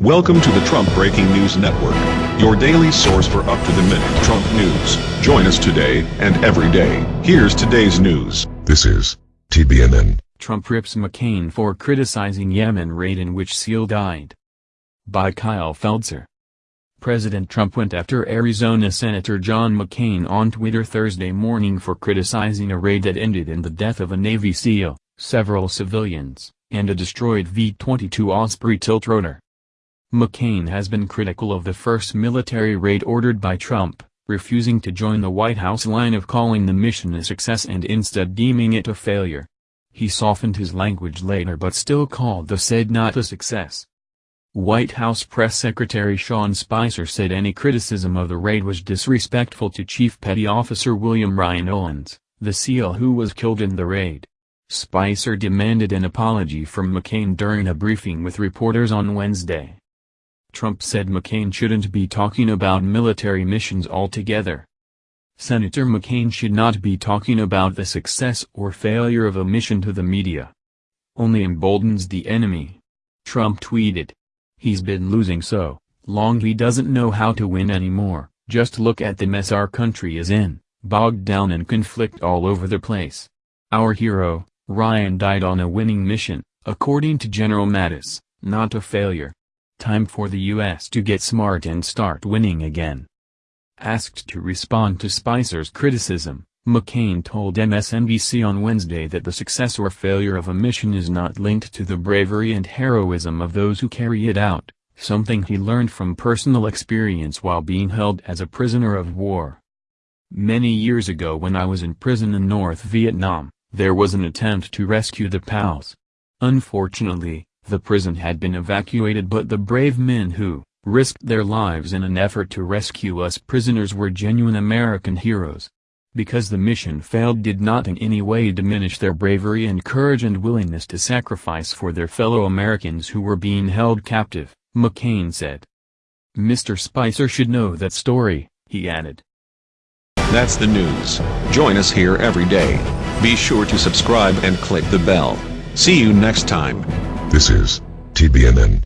Welcome to the Trump Breaking News Network, your daily source for up-to-the-minute Trump news. Join us today and every day. Here's today's news. This is TBNN. Trump rips McCain for criticizing Yemen raid in which SEAL died. By Kyle Feldscher. President Trump went after Arizona Senator John McCain on Twitter Thursday morning for criticizing a raid that ended in the death of a Navy SEAL, several civilians, and a destroyed V-22 Osprey tiltrotor. McCain has been critical of the first military raid ordered by Trump, refusing to join the White House line of calling the mission a success and instead deeming it a failure. He softened his language later but still called the said not a success. White House Press Secretary Sean Spicer said any criticism of the raid was disrespectful to Chief Petty Officer William Ryan Owens, the SEAL who was killed in the raid. Spicer demanded an apology from McCain during a briefing with reporters on Wednesday. Trump said McCain shouldn't be talking about military missions altogether. Senator McCain should not be talking about the success or failure of a mission to the media. Only emboldens the enemy. Trump tweeted. He's been losing so long he doesn't know how to win anymore, just look at the mess our country is in, bogged down in conflict all over the place. Our hero, Ryan died on a winning mission, according to General Mattis, not a failure. Time for the U.S. to get smart and start winning again. Asked to respond to Spicer's criticism, McCain told MSNBC on Wednesday that the success or failure of a mission is not linked to the bravery and heroism of those who carry it out, something he learned from personal experience while being held as a prisoner of war. Many years ago when I was in prison in North Vietnam, there was an attempt to rescue the POWs. Unfortunately, the prison had been evacuated but the brave men who risked their lives in an effort to rescue us prisoners were genuine American heroes. Because the mission failed did not in any way diminish their bravery and courage and willingness to sacrifice for their fellow Americans who were being held captive, McCain said. Mr. Spicer should know that story, he added. That's the news. Join us here every day. Be sure to subscribe and click the bell. See you next time. This is TBNN.